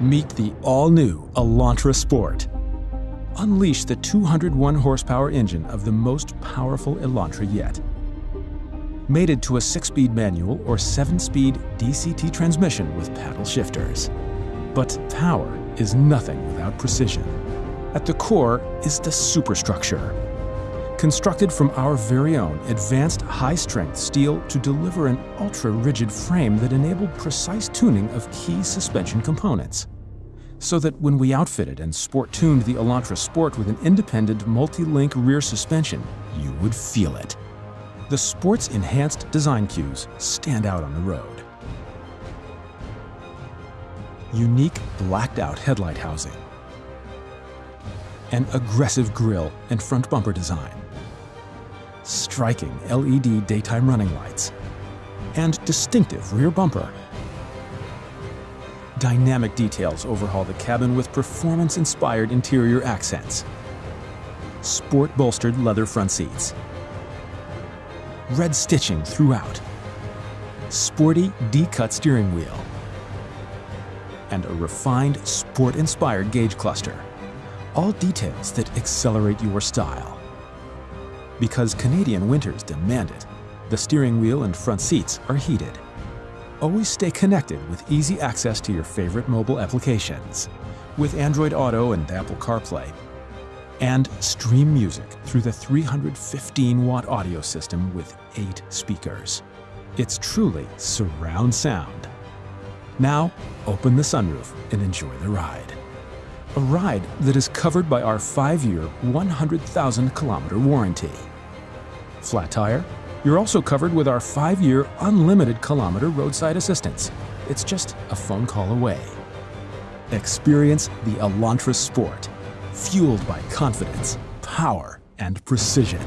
Meet the all-new Elantra Sport. Unleash the 201 horsepower engine of the most powerful Elantra yet. Mated to a 6-speed manual or 7-speed DCT transmission with paddle shifters. But power is nothing without precision. At the core is the superstructure. Constructed from our very own advanced high-strength steel to deliver an ultra-rigid frame that enabled precise tuning of key suspension components so that when we outfitted and sport-tuned the Elantra Sport with an independent multi-link rear suspension, you would feel it. The Sport's enhanced design cues stand out on the road. Unique blacked-out headlight housing, an aggressive grille and front bumper design, striking LED daytime running lights, and distinctive rear bumper Dynamic details overhaul the cabin with performance-inspired interior accents. Sport-bolstered leather front seats. Red stitching throughout. Sporty D-cut steering wheel. And a refined, sport-inspired gauge cluster. All details that accelerate your style. Because Canadian winters demand it, the steering wheel and front seats are heated always stay connected with easy access to your favorite mobile applications with Android Auto and Apple CarPlay. And stream music through the 315-watt audio system with eight speakers. It's truly surround sound. Now, open the sunroof and enjoy the ride. A ride that is covered by our 5-year, 100,000-kilometer warranty. Flat tire? You're also covered with our 5-year unlimited kilometer roadside assistance. It's just a phone call away. Experience the Elantra Sport, fueled by confidence, power, and precision.